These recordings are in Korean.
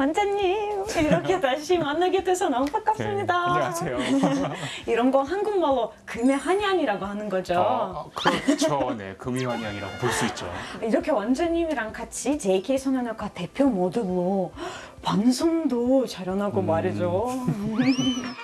원장님 이렇게 다시 만나게 돼서 너무 반갑습니다. 네, 안녕하세요. 이런 거 한국말로 금의환향이라고 하는 거죠. 어, 그렇죠. 네, 금의환향이라고 볼 수 있죠. 이렇게 원장님이랑 같이 JK 성형외과 대표 모델로 방송도 촬영하고 음. 말이죠.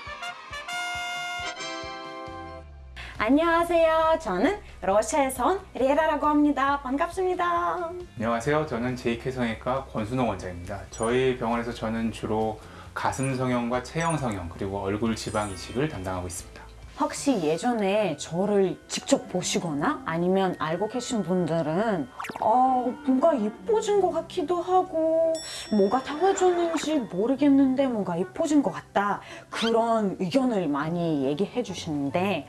안녕하세요. 저는 러시아에서 온 레라라고 합니다. 반갑습니다. 안녕하세요. 저는 성형외과 권순호 원장입니다. 저희 병원에서 저는 주로 가슴 성형과 체형 성형 그리고 얼굴 지방 이식을 담당하고 있습니다. 혹시 예전에 저를 직접 보시거나 아니면 알고 계신 분들은 어, 뭔가 예뻐진 것 같기도 하고 뭐가 달라졌는지 모르겠는데 뭔가 예뻐진 것 같다 그런 의견을 많이 얘기해 주시는데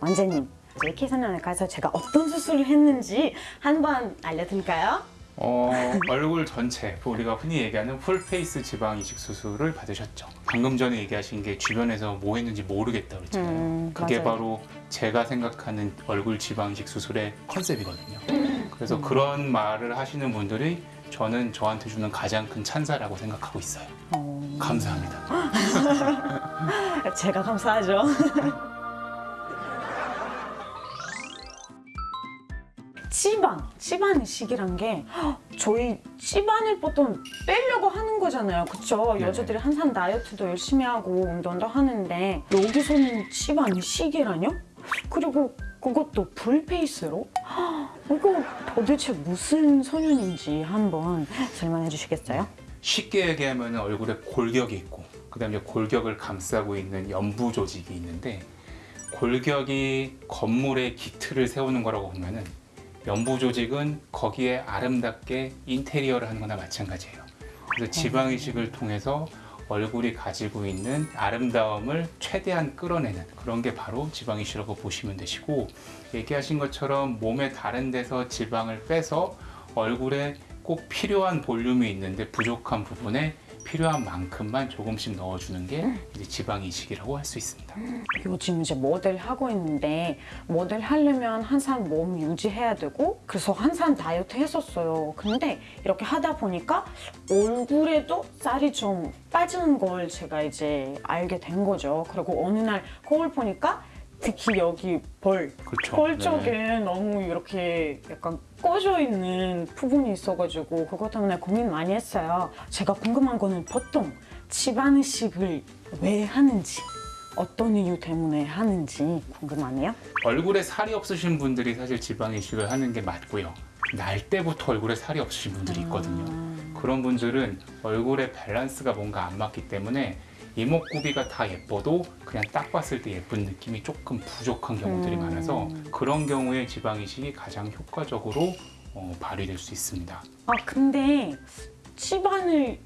원장님 JK 선언을가서 제가 어떤 수술을 했는지 한번 알려드릴까요? 어, 얼굴 전체, 우리가 흔히 얘기하는 풀페이스 지방 이식 수술을 받으셨죠. 방금 전에 얘기하신 게 주변에서 뭐 했는지 모르겠다 그랬잖아요. 음, 그게 맞아요. 바로 제가 생각하는 얼굴 지방 이식 수술의 컨셉이거든요. 그래서 음. 그런 말을 하시는 분들이 저는 저한테 주는 가장 큰 찬사라고 생각하고 있어요. 어, 감사합니다. 제가 감사하죠. 치반, 치반 이식이란 게 저희 치반을 보통 빼려고 하는 거잖아요. 그쵸? 네네. 여자들이 항상 다이어트도 열심히 하고 운동도 하는데 여기서는 치반 이식이라뇨? 그리고 그것도 풀페이스로? 이거 도대체 무슨 소년인지 한번 설명해 주시겠어요? 쉽게 얘기하면 얼굴에 골격이 있고 그 다음에 이제 골격을 감싸고 있는 연부 조직이 있는데 골격이 건물의 기틀을 세우는 거라고 보면은 연부 조직은 거기에 아름답게 인테리어를 하는 거나 마찬가지예요. 그래서 지방 이식을 통해서 얼굴이 가지고 있는 아름다움을 최대한 끌어내는 그런 게 바로 지방 이식이라고 보시면 되시고 얘기하신 것처럼 몸의 다른 데서 지방을 빼서 얼굴에 꼭 필요한 볼륨이 있는데 부족한 부분에 필요한 만큼만 조금씩 넣어주는 게 이제 지방 이식이라고 할 수 있습니다. 요즘 이제 모델 하고 있는데 모델 하려면 항상 몸 유지해야 되고 그래서 항상 다이어트 했었어요. 근데 이렇게 하다 보니까 얼굴에도 살이 좀 빠지는 걸 제가 이제 알게 된 거죠. 그리고 어느 날 거울 보니까 특히 여기 벌, 그렇죠. 볼 쪽에 너무 이렇게 약간 꺼져 있는 부분이 있어가지고 그것 때문에 고민 많이 했어요. 제가 궁금한 거는 보통 집안의식을 왜 하는지 어떤 이유 때문에 하는지 궁금하네요. 얼굴에 살이 없으신 분들이 사실 지방 이식을 하는 게 맞고요. 날 때부터 얼굴에 살이 없으신 분들이 있거든요. 그런 분들은 얼굴의 밸런스가 뭔가 안 맞기 때문에 이목구비가 다 예뻐도 그냥 딱 봤을 때 예쁜 느낌이 조금 부족한 경우들이 음. 많아서 그런 경우에 지방 이식이 가장 효과적으로 어, 발휘될 수 있습니다. 아 근데 치반을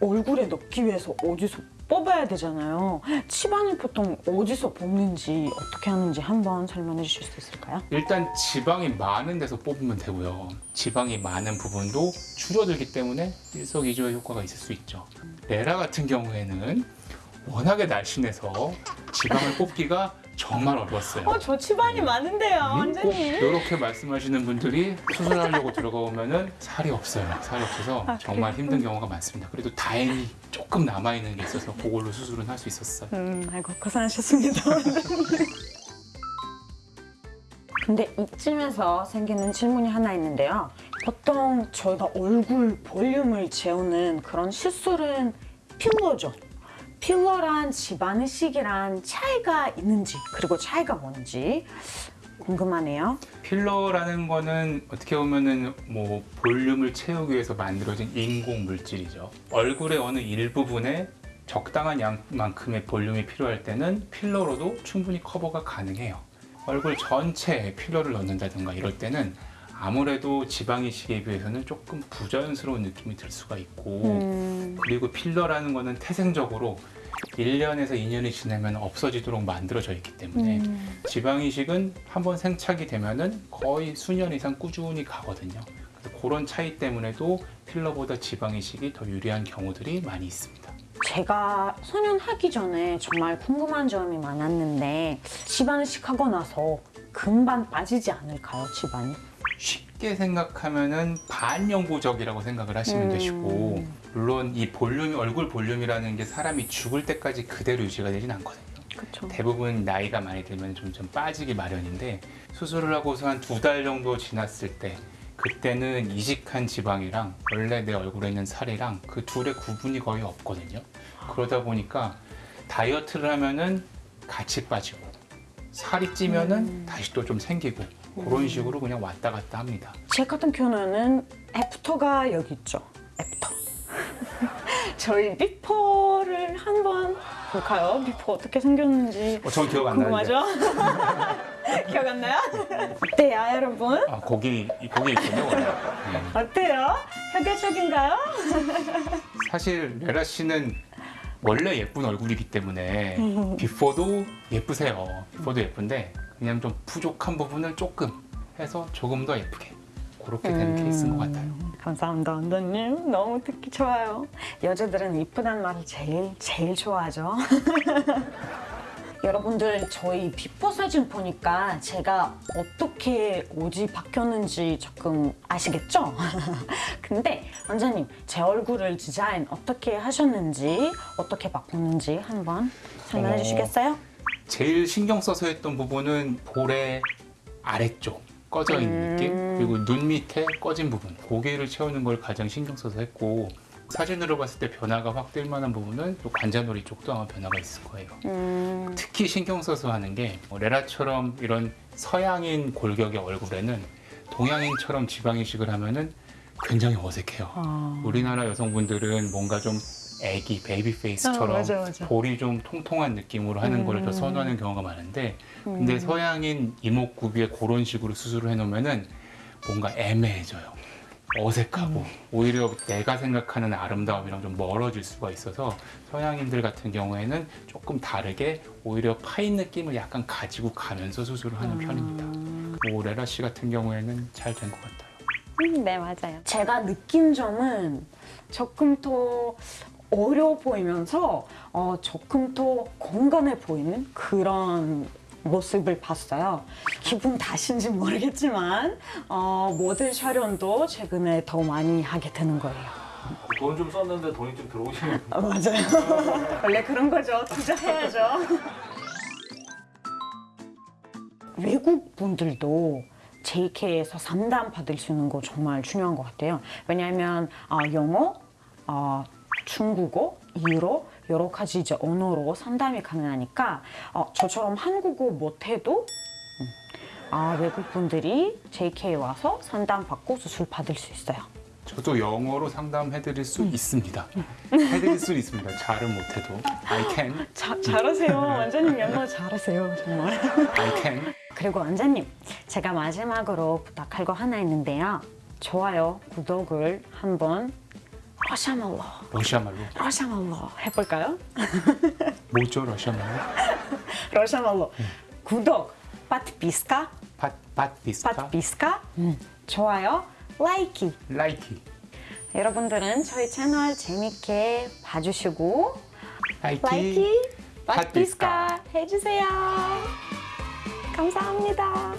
얼굴에 넣기 위해서 어디서 뽑아야 되잖아요. 치반을 보통 어디서 뽑는지 어떻게 하는지 한번 설명해 주실 수 있을까요? 일단 지방이 많은 데서 뽑으면 되고요. 지방이 많은 부분도 줄어들기 때문에 일석이조의 효과가 있을 수 있죠. 레라 같은 경우에는 워낙에 날씬해서 지방을 뽑기가 정말 어려웠어요. 어저 치반이 많은데요, 음, 꼭 원장님. 이렇게 말씀하시는 분들이 수술하려고 들어가보면은 살이 없어요. 살이 없어서 아, 정말 힘든 경우가 많습니다. 그래도 다행히 조금 남아있는 게 있어서 그걸로 수술은 할 수 있었어요. 음, 아이고 고생하셨습니다. 근데 이쯤에서 생기는 질문이 하나 있는데요. 보통 저희가 얼굴 볼륨을 재우는 그런 시술은 필러죠. 필러란 집안의식이란 차이가 있는지 그리고 차이가 뭔지 궁금하네요. 필러라는 거는 어떻게 보면은 뭐 볼륨을 채우기 위해서 만들어진 인공 물질이죠. 얼굴의 어느 일부분에 적당한 양만큼의 볼륨이 필요할 때는 필러로도 충분히 커버가 가능해요. 얼굴 전체에 필러를 넣는다든가 이럴 때는 아무래도 지방 이식에 비해서는 조금 부자연스러운 느낌이 들 수가 있고 음, 그리고 필러라는 거는 태생적으로 1년에서 2년이 지나면 없어지도록 만들어져 있기 때문에 음, 지방 이식은 한번 생착이 되면은 거의 수년 이상 꾸준히 가거든요. 그래서 그런 차이 때문에도 필러보다 지방 이식이 더 유리한 경우들이 많이 있습니다. 제가 소년하기 전에 정말 궁금한 점이 많았는데 집안의식 하고 나서 금방 빠지지 않을까요, 집안이? 쉽게 생각하면은 반영구적이라고 생각을 하시면 음. 되시고 물론 이 볼륨 얼굴 볼륨이라는 게 사람이 죽을 때까지 그대로 유지가 되진 않거든요. 그렇죠. 대부분 나이가 많이 들면 좀, 좀 빠지기 마련인데 수술을 하고서 한 두 달 정도 지났을 때 그때는 이식한 지방이랑 원래 내 얼굴에 있는 살이랑 그 둘의 구분이 거의 없거든요. 그러다 보니까 다이어트를 하면은 같이 빠지고 살이 찌면은 음. 다시 또 좀 생기고 그런 식으로 그냥 왔다 갔다 합니다. 제 같은 경우는 after가 여기 있죠. after. 저희 before를 한번 볼까요? before 어떻게 생겼는지 어, 전 기억 안. 궁금하죠? 기억 안 나요? 어때요, 여러분? 아, 거기 거기 있군요. 네. 어때요? 현대적인가요? 사실 레라 씨는 원래 예쁜 얼굴이기 때문에 비포도 예쁘세요. 비포도 예쁜데 그냥 좀 부족한 부분을 조금 해서 조금 더 예쁘게 그렇게 된 케이스인 것 같아요. 감사합니다, 원장님. 너무 듣기 좋아요. 여자들은 이쁘단 말을 제일 제일 좋아하죠. 여러분들 저희 before 사진 보니까 제가 어떻게 옷이 바뀌었는지 조금 아시겠죠? 근데 원장님 제 얼굴을 디자인 어떻게 하셨는지 어떻게 바꿨는지 한번 설명해 어. 주시겠어요? 제일 신경 써서 했던 부분은 볼의 아래쪽 꺼져 있는 느낌 그리고 눈 밑에 꺼진 부분 고개를 채우는 걸 가장 신경 써서 했고 사진으로 봤을 때 변화가 확 띌 만한 부분은 또 관자놀이 쪽도 아마 변화가 있을 거예요. 음, 특히 신경 써서 하는 게 뭐 레라처럼 이런 서양인 골격의 얼굴에는 동양인처럼 지방 이식을 하면은 굉장히 어색해요. 아, 우리나라 여성분들은 뭔가 좀 애기 baby face처럼 어, 맞아, 맞아. 볼이 좀 통통한 느낌으로 하는 걸 더 음. 선호하는 경우가 많은데 근데 서양인 이목구비에 그런 식으로 수술을 해놓으면은 뭔가 애매해져요. 어색하고 오히려 내가 생각하는 아름다움이랑 좀 멀어질 수가 있어서 서양인들 같은 경우에는 조금 다르게 오히려 파인 느낌을 약간 가지고 가면서 수술을 하는 편입니다. 뭐 레라 씨 같은 경우에는 잘 된 것 같아요. 음, 네 맞아요. 제가 느낀 점은 조금 더 어려 보이면서 어, 조금 더 건강해 보이는 그런 모습을 봤어요. 기분 탓인지 모르겠지만 어, 모델 촬영도 최근에 더 많이 하게 되는 거예요. 돈 좀 썼는데 돈이 좀 들어오시는 아, 맞아요. 원래 그런 거죠. 투자해야죠. 외국 분들도 JK에서 상담 받을 수 있는 거 정말 중요한 것 같아요. 왜냐하면 어, 영어, 어, 중국어, 일어 여러 가지 이제 언어로 상담이 가능하니까 어, 저처럼 한국어 못해도 음, 아, 외국 분들이 JK에 와서 상담 받고 수술 받을 수 있어요. 저도 영어로 상담해드릴 수 있습니다. 해드릴 수 있습니다. 잘은 못해도 I can, 자, 잘하세요. 완전히 영어 잘하세요. 정말. I can. 그리고 원장님, 제가 마지막으로 부탁할 거 하나 있는데요. 좋아요, 구독을 한번 러시아말로, 러시아말로? 러시아말로 해볼까요? 뭐죠 러시아말로? 러시아말로. 구독, 빠트비스카, Под, подписка, подписка, 음, 좋아요, лайки. Лайки, 여러분들은 저희 채널 재밌게 봐주시고 лайки, лайки. Подписка. 해주세요. 감사합니다.